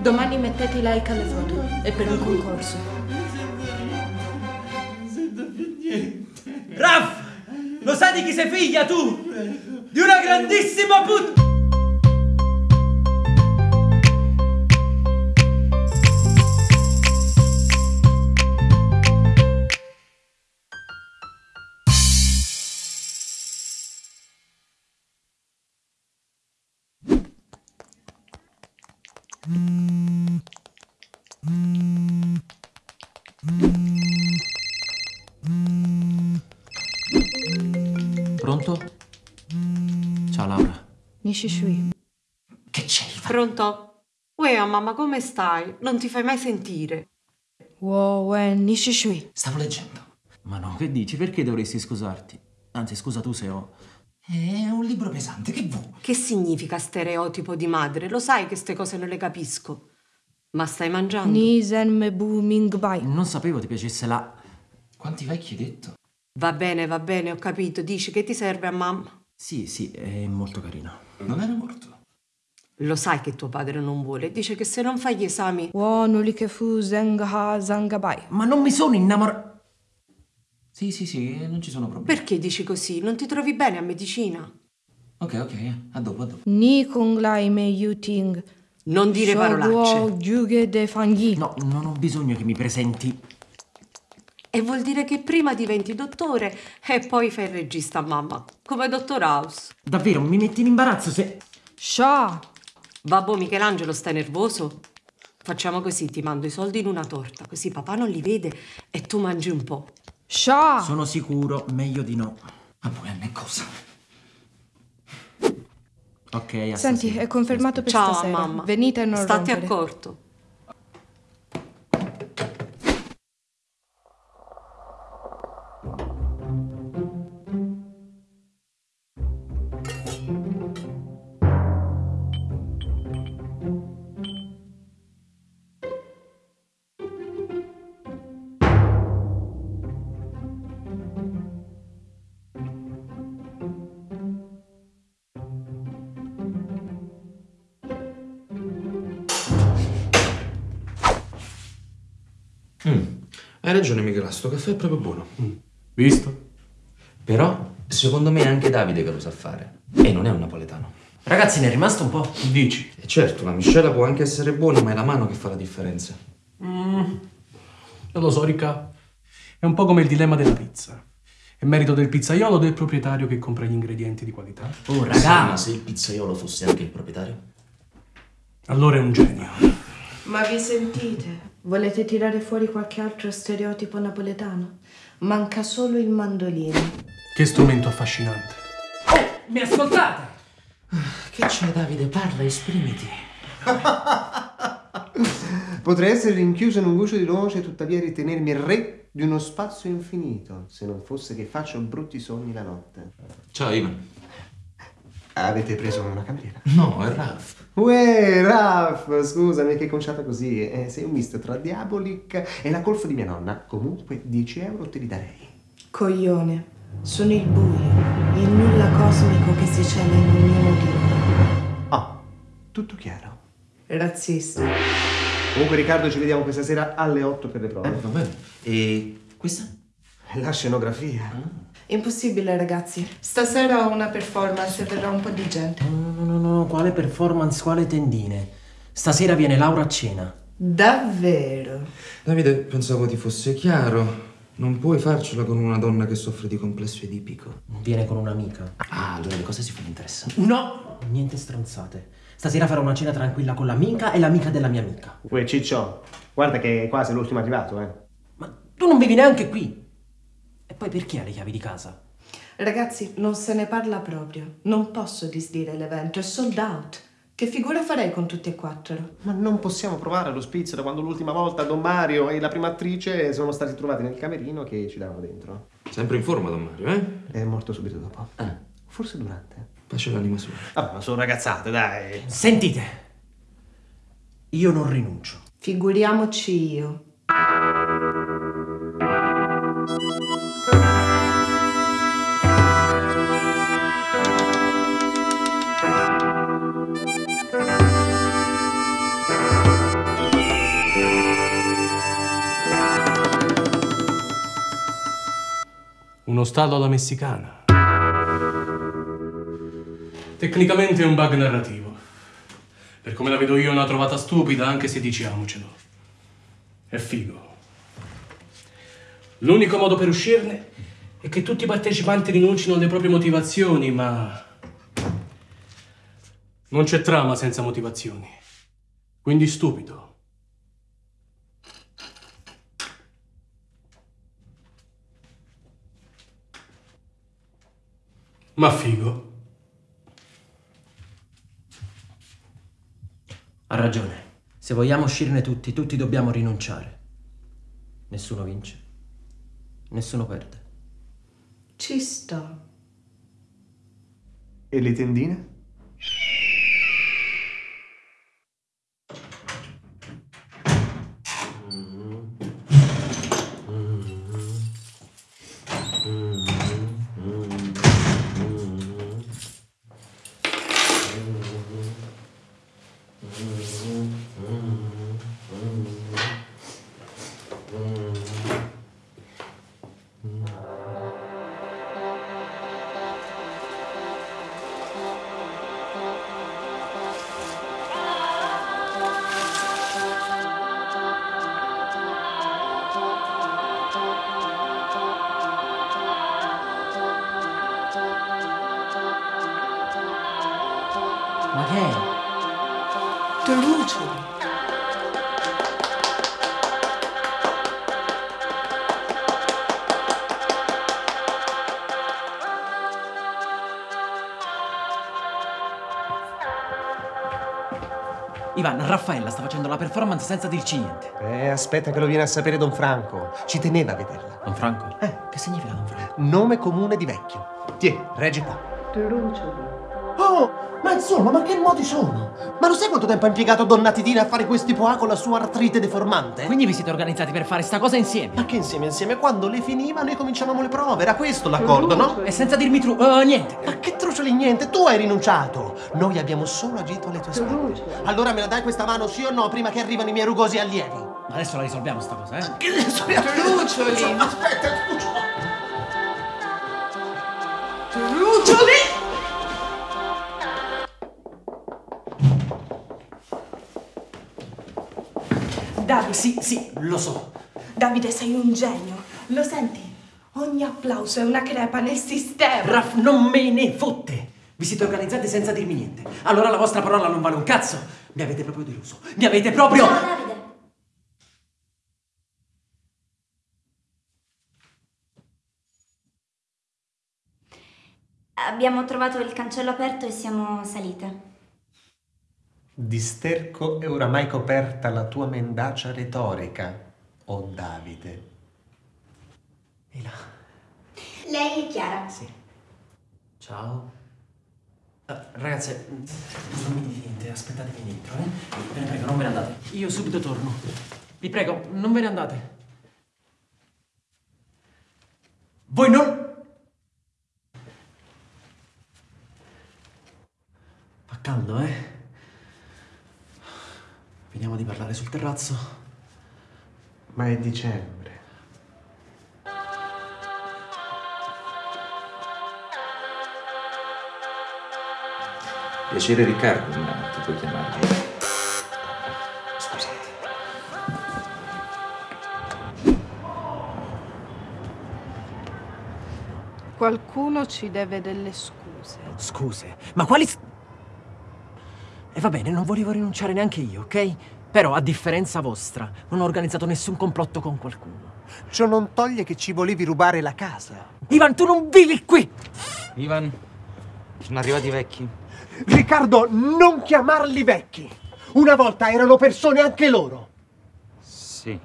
Domani mettete like alle foto. È per un concorso. Raff! Lo sai di chi sei figlia tu? Di una grandissima put... Nishi Shui. Che c'è? Pronto? Uè, mamma, come stai? Non ti fai mai sentire. Wow, Wen, Nishi Shui. Stavo leggendo. Ma no, che dici? Perché dovresti scusarti? Anzi, scusa tu se ho... È un libro pesante, che vuoi? Che significa stereotipo di madre? Lo sai che queste cose non le capisco. Ma stai mangiando? Ni Zen Mebu Ming Bai. Non sapevo ti piacesse la... Quanti vecchi hai detto? Va bene, va bene, ho capito. Dici che ti serve a mamma? Sì, sì, è molto carino. Non era morto? Lo sai che tuo padre non vuole. Dice che se non fai gli esami... Ma non mi sono innamorato... Sì, sì, sì, non ci sono problemi. Perché dici così? Non ti trovi bene a medicina? Ok, ok, a dopo, a dopo. Non dire parolacce. No, non ho bisogno che mi presenti. E vuol dire che prima diventi dottore e poi fai il regista a mamma. Come Dottor House. Davvero, mi metti in imbarazzo se... Sha. Babbo Michelangelo, stai nervoso? Facciamo così, ti mando i soldi in una torta, così papà non li vede e tu mangi un po'. Sha. Sono sicuro, meglio di no. Ma poi a me cosa? Ok, a Senti, stasera. è confermato per Ciao stasera. mamma. Venite e non Stati rompere. accorto. Hai ragione, Michela, sto caffè è proprio buono. Visto? Però, secondo me è anche Davide che lo sa fare. E non è un napoletano. Ragazzi, ne è rimasto un po'. Dici? E certo, la miscela può anche essere buona, ma è la mano che fa la differenza. Non lo so, Ricca. È un po' come il dilemma della pizza. È merito del pizzaiolo o del proprietario che compra gli ingredienti di qualità? Oh, Sì, raga. ma se il pizzaiolo fosse anche il proprietario? Allora è un genio. Ma vi sentite? Volete tirare fuori qualche altro stereotipo napoletano? Manca solo il mandolino. Che strumento affascinante. Mi ascoltate? Che c'è, Davide? Parla, esprimiti. Potrei essere rinchiuso in un guscio di noce e tuttavia ritenermi re di uno spazio infinito, se non fosse che faccio brutti sogni la notte. Ciao, Ivan. Avete preso una cameriera? No, è Ralph. Uè, Raff, scusami che conciata così. Eh, sei un misto tra Diabolic e la colfa di mia nonna. Comunque 10 euro te li darei. Coglione, sono il buio, il nulla cosmico che si cela in ognuno di noi. Oh, tutto chiaro. Razzista. Comunque Riccardo ci vediamo questa sera alle 8 per le prove. Eh, va bene. E questa? La scenografia. Impossibile, ragazzi. Stasera ho una performance e verrà un po' di gente. No, no, no, no, quale performance, quale tendine? Stasera viene Laura a cena. Davvero? Davide, pensavo ti fosse chiaro. Non puoi farcela con una donna che soffre di complesso edipico. Viene con un'amica. Ah, allora le cose si fanno interessanti. No! Niente stronzate. Stasera farò una cena tranquilla con l'amica e l'amica della mia amica. Uè, Ciccio, guarda che qua sei l'ultimo arrivato, eh. Ma tu non vivi neanche qui. Poi perché hai le chiavi di casa? Ragazzi, non se ne parla proprio. Non posso disdire l'evento, è sold out. Che figura farei con tutti e quattro? Ma non possiamo provare lo spizio da quando l'ultima volta Don Mario e la prima attrice sono stati trovati nel camerino che ci davano dentro. Sempre in forma, Don Mario, eh? È morto subito dopo. Ah, Forse durante. pace l'anima sua. Vabbè, ma sono ragazzate, dai. Sentite. Io non rinuncio. Figuriamoci io. Uno stallo alla messicana. Tecnicamente è un bug narrativo. Per come la vedo io è una trovata stupida, anche se diciamocelo. È figo. L'unico modo per uscirne è che tutti i partecipanti rinuncino alle proprie motivazioni, ma... Non c'è trama senza motivazioni. Quindi stupido. Ma figo. Ha ragione. Se vogliamo uscirne tutti, tutti dobbiamo rinunciare. Nessuno vince. Nessuno perde. Ci sta. E le tendine? Ma Raffaella sta facendo la performance senza dirci niente. Eh, aspetta che lo viene a sapere Don Franco. Ci teneva a vederla. Don Franco? Eh, che significa Don Franco? Nome comune di vecchio. Tiè, reggi qua. Oh, ma insomma, ma che modi sono? Ma lo sai quanto tempo ha impiegato Donna Titina a fare questi poà con la sua artrite deformante? Quindi vi siete organizzati per fare sta cosa insieme? Ma che insieme insieme? Quando le finiva noi cominciavamo le prove, era questo l'accordo, no? E senza dirmi tru... eh, niente. Ma che trucioli niente, tu hai rinunciato! Noi abbiamo solo agito alle tue spalle. Allora me la dai questa mano, sì o no, prima che arrivano i miei rugosi allievi? Ma adesso la risolviamo sta cosa, eh? Che adesso Trucioli. Aspetta, trucioli! Trucioli! Davide, Sì, sì, lo so. Davide, sei un genio. Lo senti? Ogni applauso è una crepa nel sistema. Raff, non me ne fotte. Vi siete organizzati senza dirmi niente. Allora la vostra parola non vale un cazzo. Mi avete proprio deluso. Mi avete proprio... Ciao Davide. Abbiamo trovato il cancello aperto e siamo salite. Di sterco è oramai coperta la tua mendacia retorica, o Davide. E là. Lei è Chiara. Sì. Ciao. Ragazze, non mi dite niente, aspettatevi dentro, eh? Ve ne prego, non ve ne andate. Io subito torno. Vi prego, non ve ne andate. Voi non... Fa caldo, eh? Veniamo di parlare sul terrazzo. Ma è dicembre. Piacere Riccardo, ma ti puoi chiamare. Scusate. Qualcuno ci deve delle scuse. Scuse, ma quali... s- E va bene, non volevo rinunciare neanche io, ok? Però, a differenza vostra, non ho organizzato nessun complotto con qualcuno. Ciò non toglie che ci volevi rubare la casa. Ivan, tu non vivi qui! Ivan, sono arrivati i vecchi. Riccardo, non chiamarli vecchi. Una volta erano persone anche loro. Sì.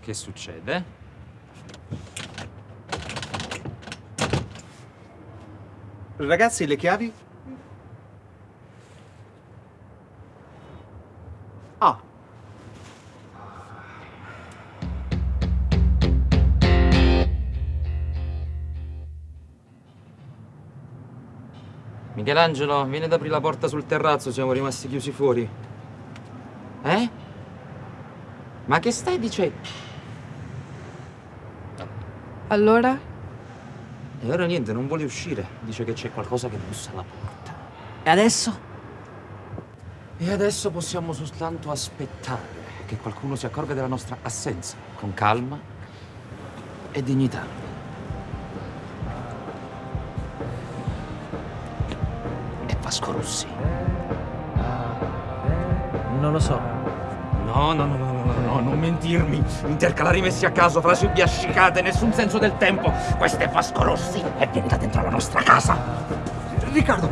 Che succede? Ragazzi, le chiavi? Michelangelo, vieni ad aprire la porta sul terrazzo, siamo rimasti chiusi fuori. Eh? Ma che stai dicendo? Allora? E ora niente, non vuole uscire. Dice che c'è qualcosa che bussa alla porta. E adesso? E adesso possiamo soltanto aspettare che qualcuno si accorga della nostra assenza, con calma e dignità. E Vasco Rossi. Non lo so. No, no, no, no, no, no, no, non mentirmi. Intercalari messi a caso, frasi biascicate, nessun senso del tempo. Questo è Vasco Rossi e viene da dentro la nostra casa. Riccardo,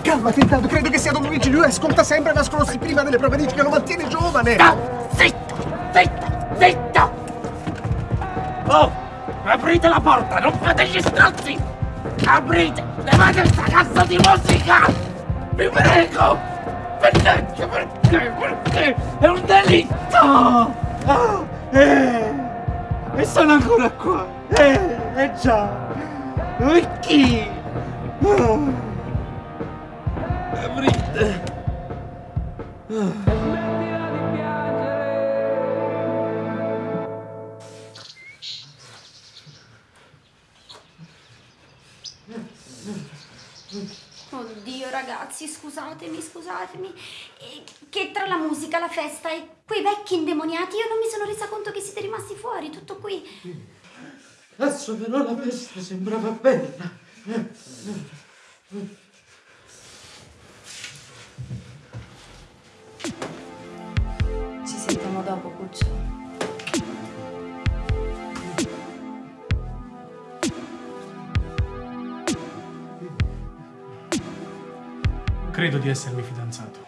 calmati intanto, credo che sia Don Luigi, lui ascolta sempre Vasco Rossi prima delle prove, dice che lo mantiene giovane. Ah, zitto, zitto, zitto! Oh, aprite la porta, non fate gli strazzi! Aprite, levate sta cazzo di musica! Vi prego! Perché? Perché? Perché? È un delitto! Ah, eh, e sono ancora qua! Eh, eh già! Chi? Ah, aprite! Oddio scusatemi, scusatemi. Che tra la musica, la festa e quei vecchi indemoniati io non mi sono resa conto che siete rimasti fuori, tutto qui. Adesso però la festa sembrava bella. Ci sentiamo dopo, Cuccio. Credo di essermi fidanzato.